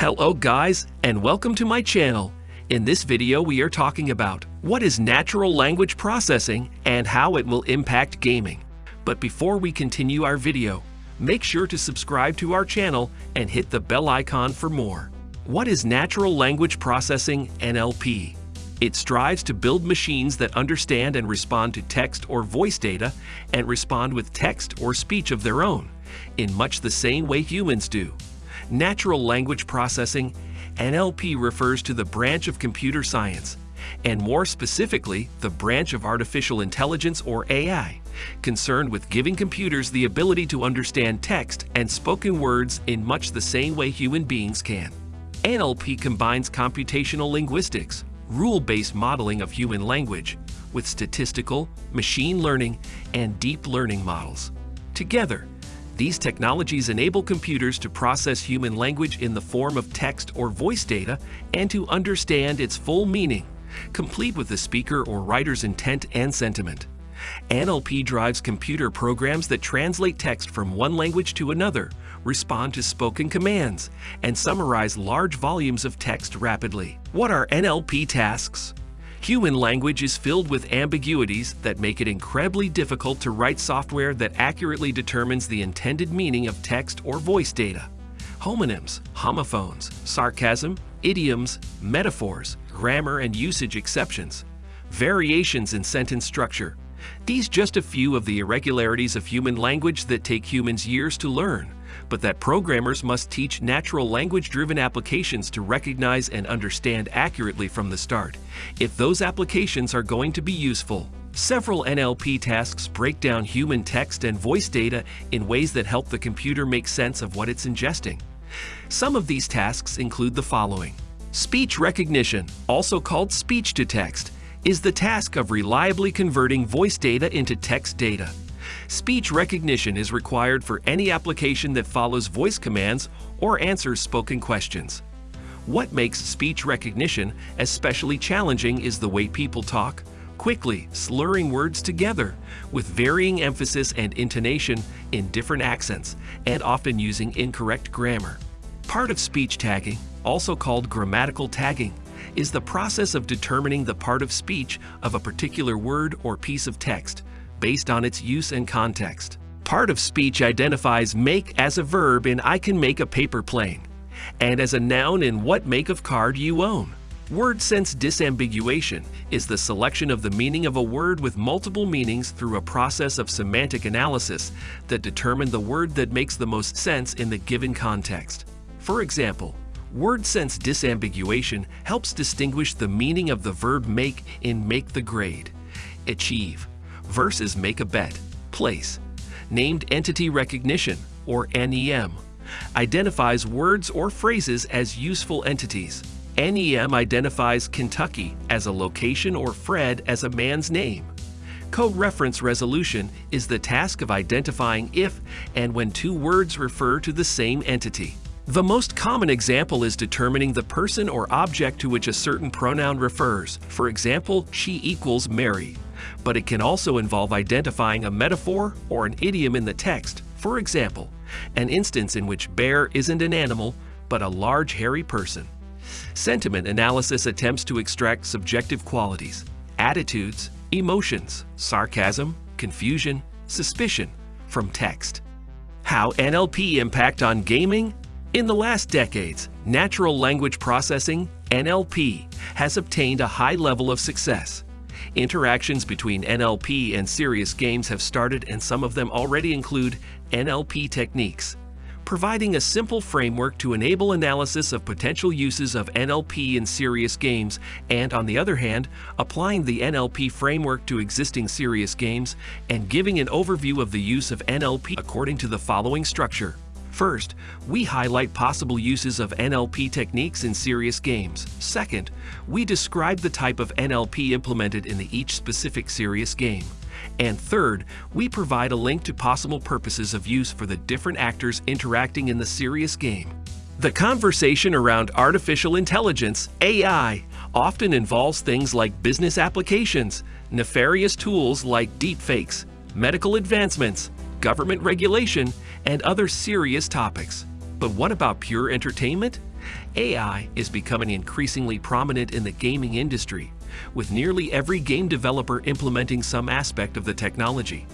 Hello guys, and welcome to my channel. In this video we are talking about what is natural language processing and how it will impact gaming. But before we continue our video, make sure to subscribe to our channel and hit the bell icon for more. What is natural language processing NLP? It strives to build machines that understand and respond to text or voice data and respond with text or speech of their own, in much the same way humans do. Natural language processing, NLP refers to the branch of computer science, and more specifically, the branch of artificial intelligence or AI, concerned with giving computers the ability to understand text and spoken words in much the same way human beings can. NLP combines computational linguistics, rule-based modeling of human language, with statistical, machine learning, and deep learning models. Together, these technologies enable computers to process human language in the form of text or voice data and to understand its full meaning, complete with the speaker or writer's intent and sentiment. NLP drives computer programs that translate text from one language to another, respond to spoken commands, and summarize large volumes of text rapidly. What are NLP tasks? Human language is filled with ambiguities that make it incredibly difficult to write software that accurately determines the intended meaning of text or voice data. Homonyms, homophones, sarcasm, idioms, metaphors, grammar and usage exceptions, variations in sentence structure. These just a few of the irregularities of human language that take humans years to learn but that programmers must teach natural language-driven applications to recognize and understand accurately from the start, if those applications are going to be useful. Several NLP tasks break down human text and voice data in ways that help the computer make sense of what it's ingesting. Some of these tasks include the following. Speech recognition, also called speech-to-text, is the task of reliably converting voice data into text data. Speech recognition is required for any application that follows voice commands or answers spoken questions. What makes speech recognition especially challenging is the way people talk, quickly slurring words together with varying emphasis and intonation in different accents and often using incorrect grammar. Part of speech tagging, also called grammatical tagging, is the process of determining the part of speech of a particular word or piece of text based on its use and context. Part of speech identifies make as a verb in I can make a paper plane, and as a noun in what make of card you own. Word sense disambiguation is the selection of the meaning of a word with multiple meanings through a process of semantic analysis that determine the word that makes the most sense in the given context. For example, word sense disambiguation helps distinguish the meaning of the verb make in make the grade, achieve, versus make a bet, place. Named Entity Recognition, or NEM, identifies words or phrases as useful entities. NEM identifies Kentucky as a location or Fred as a man's name. Co-reference resolution is the task of identifying if and when two words refer to the same entity. The most common example is determining the person or object to which a certain pronoun refers. For example, she equals Mary but it can also involve identifying a metaphor or an idiom in the text. For example, an instance in which bear isn't an animal, but a large hairy person. Sentiment analysis attempts to extract subjective qualities, attitudes, emotions, sarcasm, confusion, suspicion from text. How NLP impact on gaming? In the last decades, natural language processing, NLP, has obtained a high level of success. Interactions between NLP and serious games have started and some of them already include NLP techniques, providing a simple framework to enable analysis of potential uses of NLP in serious games and, on the other hand, applying the NLP framework to existing serious games and giving an overview of the use of NLP according to the following structure. First, we highlight possible uses of NLP techniques in serious games. Second, we describe the type of NLP implemented in each specific serious game. And third, we provide a link to possible purposes of use for the different actors interacting in the serious game. The conversation around artificial intelligence, AI, often involves things like business applications, nefarious tools like deepfakes, medical advancements, government regulation, and other serious topics. But what about pure entertainment? AI is becoming increasingly prominent in the gaming industry, with nearly every game developer implementing some aspect of the technology.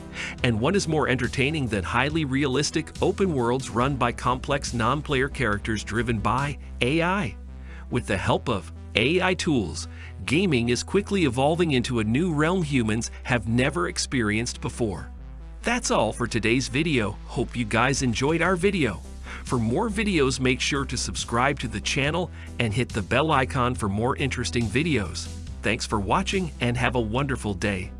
And what is more entertaining than highly realistic open worlds run by complex non-player characters driven by AI? With the help of AI tools, gaming is quickly evolving into a new realm humans have never experienced before. That's all for today's video. Hope you guys enjoyed our video. For more videos, make sure to subscribe to the channel and hit the bell icon for more interesting videos. Thanks for watching and have a wonderful day.